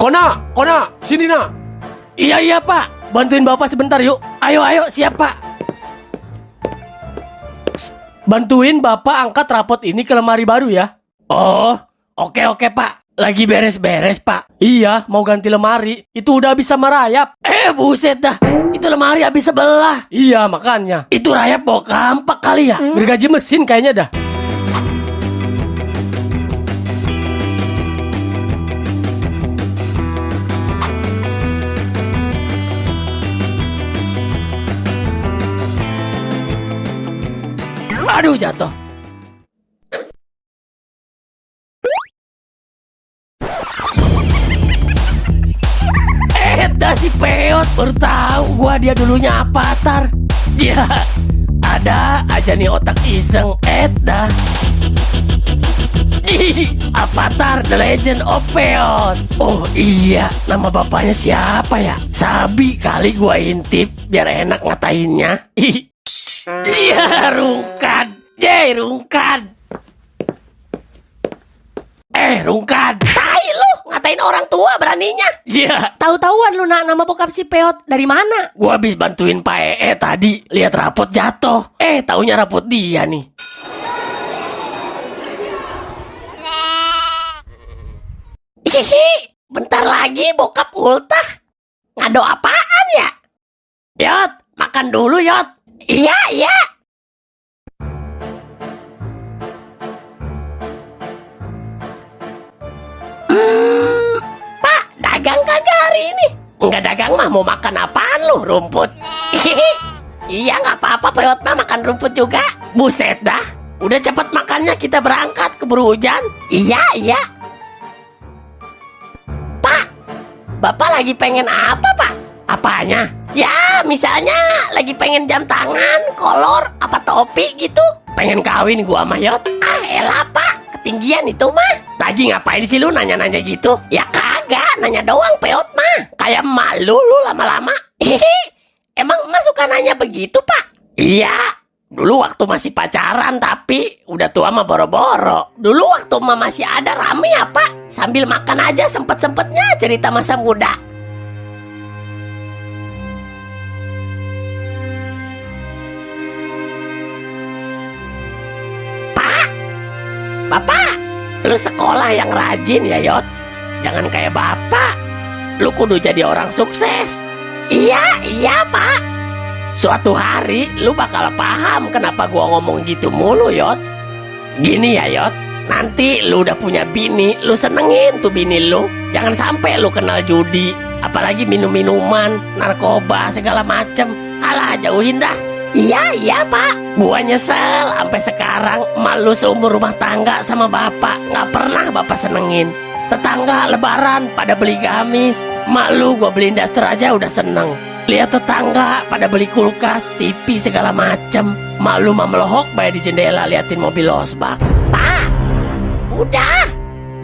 Kona, Kona, sini nak. Iya iya pak, bantuin bapak sebentar yuk. Ayo ayo siap pak. Bantuin bapak angkat rapot ini ke lemari baru ya. Oh, oke oke pak. Lagi beres-beres pak. Iya, mau ganti lemari. Itu udah bisa merayap. Eh buset dah. Itu lemari habis sebelah. Iya makanya. Itu rayap bawa kampak kali ya. Bergaji mesin kayaknya dah. Aduh jatuh. Eh, si Peot baru tahu gua dia dulunya apa tar. Ya, ada aja nih otak iseng. Ih, Avatar The Legend of Peot. Oh iya, nama bapaknya siapa ya? Sabi kali gua intip biar enak ngatainnya. Ih. Iya, Rungkan. Jay, Rungkan. Eh, Rungkan. Tai lu, ngatain orang tua beraninya. Iya, Tahu-tahuan lu nak nama bokap si Peot dari mana? gua habis bantuin Pak Ee tadi. Lihat rapot jatuh. Eh, taunya rapot dia nih. Hihi, bentar lagi bokap ultah. Ngado apaan ya? Yot, makan dulu Yot. Iya, iya. Ini? Enggak dagang mah mau makan apaan lu? Rumput. Iya nggak apa-apa Peot mah makan rumput juga. Buset dah. Udah cepet makannya kita berangkat keburu hujan. Iya iya. Pak, Bapak lagi pengen apa Pak? Apanya? Ya misalnya lagi pengen jam tangan, kolor, apa topi gitu. Pengen kawin gua mah Yot. Ah elah Pak, ketinggian itu mah. Lagi ngapain sih lu nanya-nanya gitu? Ya kagak, nanya doang Peot mah. Kayak malu lu lama-lama. Emang emak suka nanya begitu, Pak? Iya. Dulu waktu masih pacaran tapi udah tua mah boro-boro. Dulu waktu emak masih ada rame ya, Pak. Sambil makan aja sempet-sempetnya cerita masa muda. Pak, Bapak, lu sekolah yang rajin ya, Yot. Jangan kayak Bapak. Lu kudu jadi orang sukses. Iya, iya, Pak. Suatu hari lu bakal paham kenapa gua ngomong gitu mulu, Yot. Gini ya, Yot. Nanti lu udah punya bini, lu senengin tuh bini lu. Jangan sampai lu kenal judi, apalagi minum-minuman, narkoba, segala macem. Alah, jauhin dah. Iya, iya, Pak. Gua nyesel sampai sekarang malu seumur rumah tangga sama bapak. Nggak pernah bapak senengin. Tetangga lebaran pada beli gamis. Malu gua beliin daster aja udah seneng. Lihat tetangga pada beli kulkas, TV segala macem. Malu mah melohok bayar di jendela liatin mobil losbak. Pak, udah.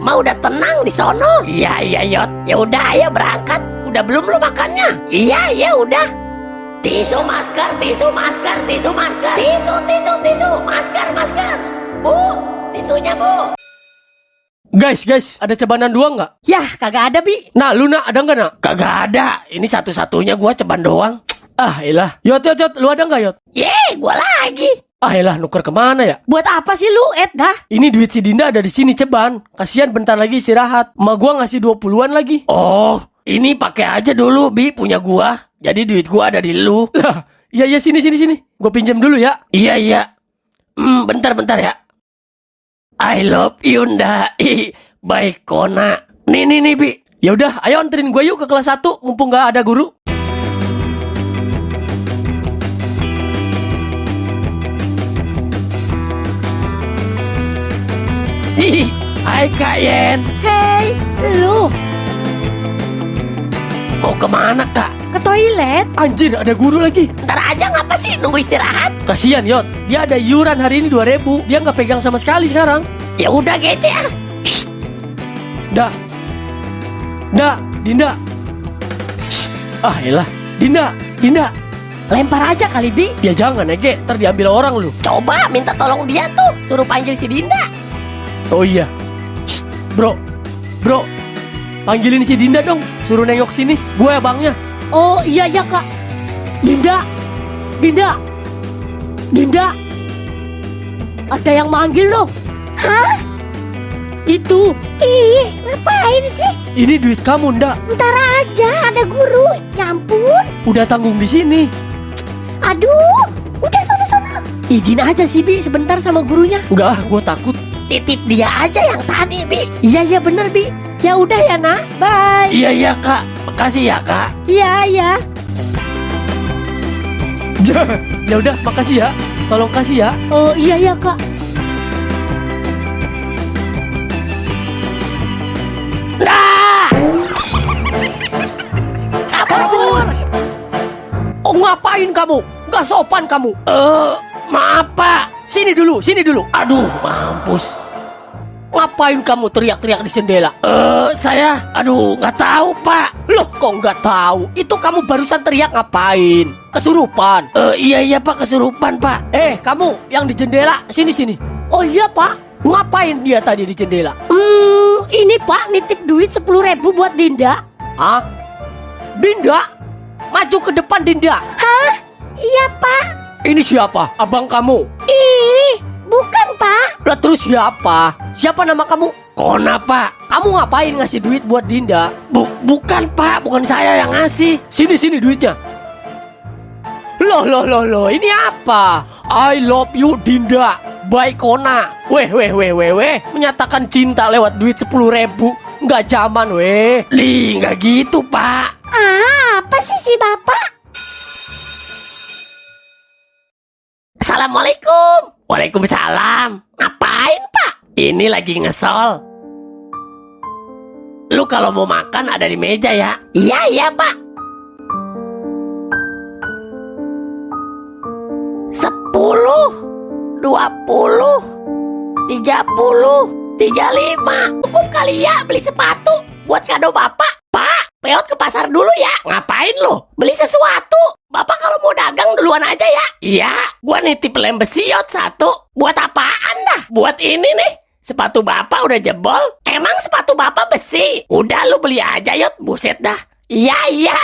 Mau udah tenang di sono. Iya, iya, Yot. Ya udah, ayo berangkat. Udah belum lu makannya? Iya, iya, udah. Tisu masker, tisu masker, tisu masker. Tisu, tisu, tisu, masker, masker. Bu, tisunya bu. Guys, guys, ada cebanan dua nggak? Yah, kagak ada, Bi. Nah, lu nak ada nggak nak? Kagak ada. Ini satu-satunya gua ceban doang. Ah, elah. Yot, yot, yot. Lu ada nggak, Yot? Ye, gua lagi. Ah, elah. Nuker ke mana ya? Buat apa sih lu, Ed dah? Ini duit si Dinda ada di sini ceban. Kasihan bentar lagi istirahat. Ma gua ngasih 20-an lagi. Oh, ini pakai aja dulu, Bi, punya gua. Jadi duit gua ada di lu. Lah, iya iya sini sini sini. Gua pinjam dulu ya. Iya iya. Hmm, bentar bentar ya. I love you, Nda. Ih, Baik, Kona. Nih, nih, nih, Bi. Ya udah, ayo anterin gue yuk ke kelas 1 mumpung gak ada guru. Hai Kak Yen. Hei, lu Mau ke mana Kak? ke toilet? Anjir, ada guru lagi. Ntar aja ngapa sih nunggu istirahat? Kasian Yot, dia ada iuran hari ini 2000 Dia nggak pegang sama sekali sekarang. Ya udah gece ah. Da. Da, Dinda. Shh. Ah, elah. Dinda, Dinda. Lempar aja kali, Bi. Ya jangan Ege, ntar diambil orang lu. Coba minta tolong dia tuh, suruh panggil si Dinda. Oh iya. Shh, bro. Bro. Panggilin si Dinda dong. Suruh nengok sini. Gue abangnya. Oh iya ya kak. Dinda, Dinda, Dinda. Ada yang manggil loh. Hah? Itu, Ih, ngapain sih? Ini duit kamu, ndak. Ntar aja ada guru. Ya ampun. Udah tanggung di sini. Aduh. Udah sono-sono. izin aja sih Bi sebentar sama gurunya. Enggak, ah, gue takut. Titip dia aja yang tadi, Bi. Iya iya bener Bi. Ya udah ya nak, bye. Iya iya kak, makasih ya kak. Iya iya. ya udah, makasih ya. Tolong kasih ya. Oh iya ya kak. Nah, Kabur. Oh ngapain kamu? Gak sopan kamu. eh maaf pak. Sini dulu, sini dulu. Aduh, mampus. Ngapain kamu teriak-teriak di jendela? Eh saya, aduh nggak tahu pak. Loh kok nggak tahu? Itu kamu barusan teriak ngapain? Kesurupan. Eh iya iya pak kesurupan pak. Eh kamu yang di jendela sini sini. Oh iya pak. Ngapain dia tadi di jendela? Hmm, ini pak nitip duit sepuluh ribu buat Dinda. Hah? Dinda? Maju ke depan Dinda. Iya, Pak. Ini siapa? Abang kamu. Ih, bukan, siapa? Siapa nama kamu? Kona pak. Kamu ngapain ngasih duit buat Dinda? Bu bukan pak, bukan saya yang ngasih. Sini sini duitnya. Loh loh loh loh, ini apa? I love you Dinda. By Kona. Weh weh weh weh weh, menyatakan cinta lewat duit sepuluh ribu. Nggak zaman weh. Di nggak gitu pak. Ah, apa sih si Bapak? Assalamualaikum. Waalaikumsalam. Ngapain pak? Ini lagi ngesol. Lu kalau mau makan ada di meja ya. Iya, iya, Pak. Sepuluh, dua puluh, tiga puluh, tiga lima. Cukup kali ya beli sepatu buat kado Bapak. Peot ke pasar dulu ya. Ngapain lu? Beli sesuatu. Bapak kalau mau dagang duluan aja ya. Iya, gua nitip lem besiot satu. Buat apaan dah? Buat ini nih. Sepatu bapak udah jebol. Emang sepatu Bapak besi? Udah lu beli aja yot. Buset dah. Iya, iya.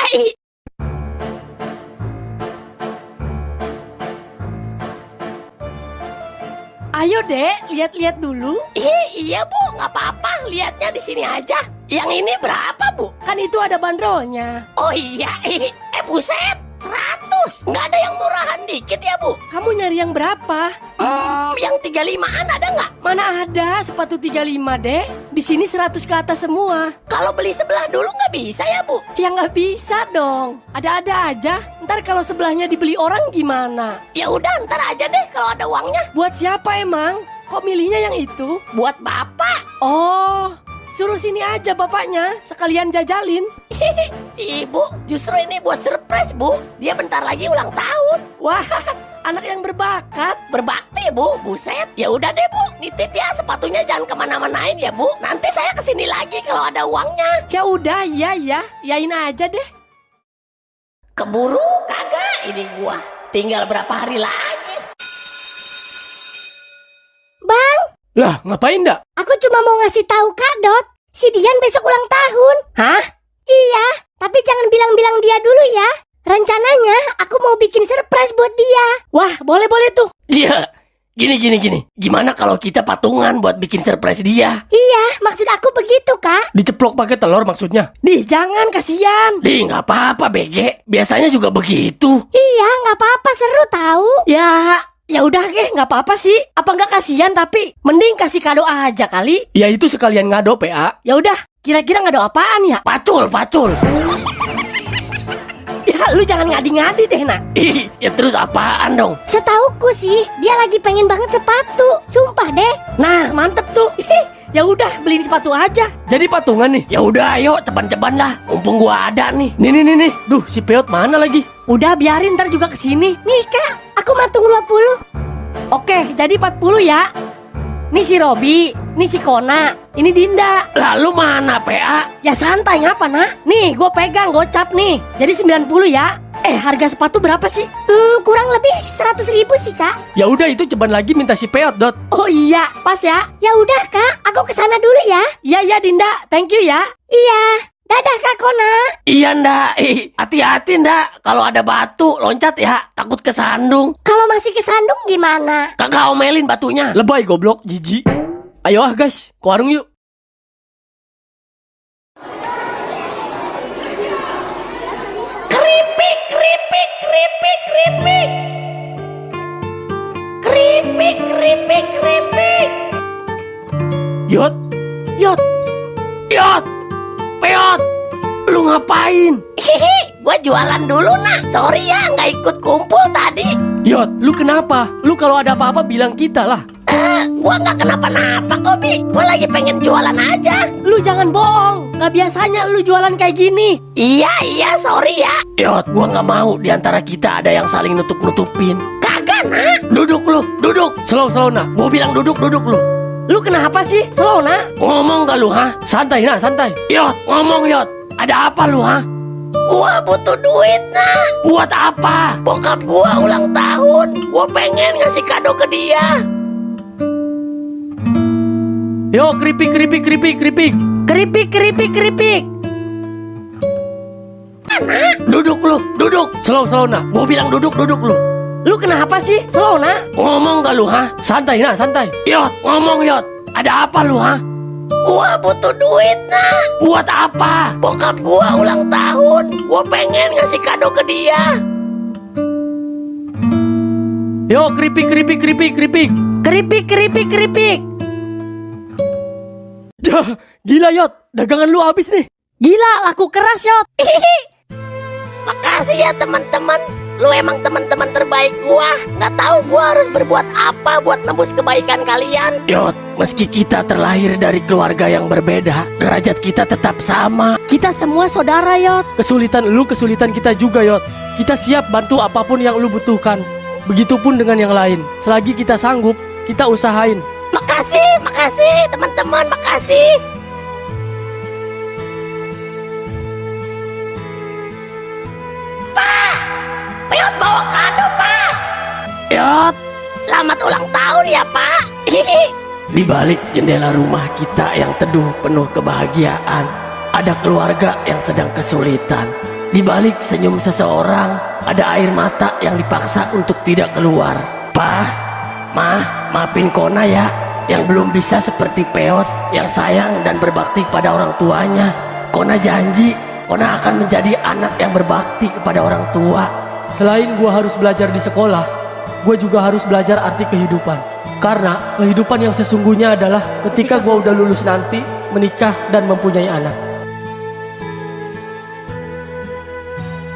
Ayo dek, lihat-lihat dulu. Ih, iya, Bu. Nggak apa-apa. Lihatnya di sini aja. Yang ini berapa, Bu? Kan itu ada bandrolnya. Oh iya, eh buset. 100. Nggak ada yang murahan dikit ya, Bu? Kamu nyari yang berapa? Hmm, yang 35-an ada nggak? Mana ada sepatu 35 dek? Di sini 100 ke atas semua. Kalau beli sebelah dulu nggak bisa ya, Bu? Ya nggak bisa dong. Ada-ada aja. Ntar kalau sebelahnya dibeli orang gimana? Ya udah, ntar aja deh kalau ada uangnya. Buat siapa emang? Kok milihnya yang itu? Buat Bapak. Oh, suruh sini aja bapaknya. Sekalian jajalin. Si Ibu, justru ini buat surprise, Bu. Dia bentar lagi ulang tahun. Wah, anak yang berbakat. Berbakti, Bu. Buset. Ya udah deh, Bu. Nitip ya sepatunya jangan ke mana-manain ya, Bu. Nanti saya ke sini lagi kalau ada uangnya. Ya udah, iya ya. Yain aja deh. Keburu kagak ini gua. Tinggal berapa hari lagi. Bang, Lah, ngapain ndak? aku cuma mau ngasih tahu Kak Dot. Si Dian besok ulang tahun. Hah? Iya, tapi jangan bilang-bilang dia dulu ya. Rencananya aku mau bikin surprise buat dia. Wah, boleh-boleh tuh. Dia. Gini gini gini. Gimana kalau kita patungan buat bikin surprise dia? Iya, maksud aku begitu, Kak. Diceplok pakai telur maksudnya. Nih, jangan kasihan. Di nggak apa-apa BG. Biasanya juga begitu. Iya, nggak apa-apa seru tahu. Ya, ya udah deh, nggak apa-apa sih. Apa nggak kasihan tapi mending kasih kado aja kali. Ya itu sekalian ngado PA. Ya udah, kira-kira ngado apaan ya? Pacul, pacul. Ya, lu jangan ngadi-ngadi deh, nak. Ih, ya terus apaan dong? Setauku sih, dia lagi pengen banget sepatu. Sumpah deh. Nah, mantep tuh. ya udah, beliin sepatu aja. Jadi patungan nih. Ya udah ayo ceban-ceban lah. Mumpung gua ada nih. Nih nih nih nih. Duh, si Peot mana lagi? Udah biarin ntar juga ke sini. Nih, Kak. Aku matung 20. Oke, jadi 40 ya. Nih si Robi, nih si Kona, ini Dinda. Lalu mana PA? Ya santai ngapa nak? Nih, gue pegang gocap nih. Jadi 90 ya. Eh, harga sepatu berapa sih? Hmm, kurang lebih 100 ribu sih kak. Ya udah itu ceban lagi minta si Peot, Dot. Oh iya, pas ya. Ya udah kak, aku ke sana dulu ya. Iya, iya Dinda. Thank you ya. Iya, dadah kak Kona. Iya ndak, Ih, hati-hati ndak. Kalau ada batu loncat ya, takut kesandung. Kalau masih kesandung gimana? Kakak omelin batunya. Lebay goblok, jijik. Ayo ah guys, ke warung yuk. Keripik, keripik, keripik, keripik. Keripik, keripik, keripik. Yot, Yot, lu ngapain? Hihi, gua jualan dulu nak. Sorry ya, nggak ikut kumpul tadi. Yot, lu kenapa? Lu kalau ada apa-apa bilang kita lah. Eh, gua nggak kenapa-napa kok, Bi. Gua lagi pengen jualan aja. lu jangan bohong. Gak biasanya lu jualan kayak gini. Iya, iya, sorry ya. Yot, gua nggak mau di antara kita ada yang saling nutup-nutupin. Kagak, nak. Duduk lu, duduk. Slow, slow nah. Gua bilang duduk, duduk lu. Lu kenapa sih? Slow, nak. Ngomong gak lu, ha? Santai nah, santai. Yot, ngomong Yot. Ada apa lu, ha? Gua butuh duit, nak. Buat apa? Bokap gua ulang tahun. Gua pengen ngasih kado ke dia. Yo, keripik, keripik, keripik, keripik. Keripik, keripik, keripik. Duduk lu, duduk. Slow, slow nah. Gua bilang duduk, duduk lu. Lu kenapa sih? Slow, nak. Ngomong gak lu, ha? Santai nah, santai. Yot, ngomong Yot. Ada apa lu, ha? Gua butuh duit, nak. Buat apa? Bokap gua ulang tahun. Gua pengen ngasih kado ke dia. Yo, keripik, keripik, keripik, keripik. Keripik, keripik, keripik. Jah, gila Yot. Dagangan lu habis nih. Gila, laku keras, Yot. Makasih ya teman-teman. Lu emang teman-teman terbaik gua. Nggak tahu gua harus berbuat apa buat nembus kebaikan kalian. Yot, meski kita terlahir dari keluarga yang berbeda, derajat kita tetap sama. Kita semua saudara, Yot. Kesulitan lu, kesulitan kita juga Yot. Kita siap bantu apa pun yang lu butuhkan. Begitupun dengan yang lain. Selagi kita sanggup, kita usahain. Makasih, makasih teman-teman, makasih. Bawa kado, Pak. Yot, Selamat ulang tahun ya, Pak. Di balik jendela rumah kita yang teduh penuh kebahagiaan, ada keluarga yang sedang kesulitan. Di balik senyum seseorang, ada air mata yang dipaksa untuk tidak keluar. Pah, mah, maafin Kona ya, yang belum bisa seperti Peot, yang sayang dan berbakti kepada orang tuanya. Kona janji, Kona akan menjadi anak yang berbakti kepada orang tua. Selain gua harus belajar di sekolah, gua juga harus belajar arti kehidupan. Karena kehidupan yang sesungguhnya adalah ketika gua udah lulus nanti, menikah dan mempunyai anak.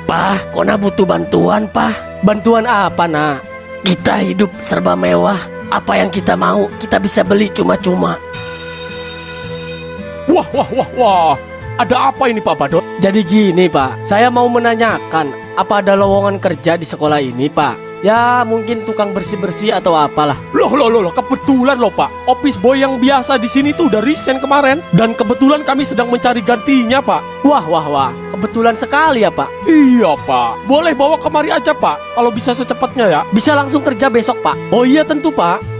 Pah, Kona butuh bantuan, Pah. Bantuan apa, nak? Kita hidup serba mewah. Apa yang kita mau, kita bisa beli cuma-cuma. Wah, wah, wah, wah. Ada apa ini Pak Badot? Jadi gini, Pak. Saya mau menanyakan, apa ada lowongan kerja di sekolah ini, Pak? Ya, mungkin tukang bersih-bersih atau apalah. Loh, loh, loh, loh, kebetulan loh Pak. Office boy yang biasa di sini tuh udah resign kemarin. Dan kebetulan kami sedang mencari gantinya Pak. Wah, wah, wah. Kebetulan sekali ya, Pak. Iya Pak. Boleh bawa kemari aja Pak. Kalau bisa secepatnya ya. Bisa langsung kerja besok, Pak. Oh iya tentu Pak.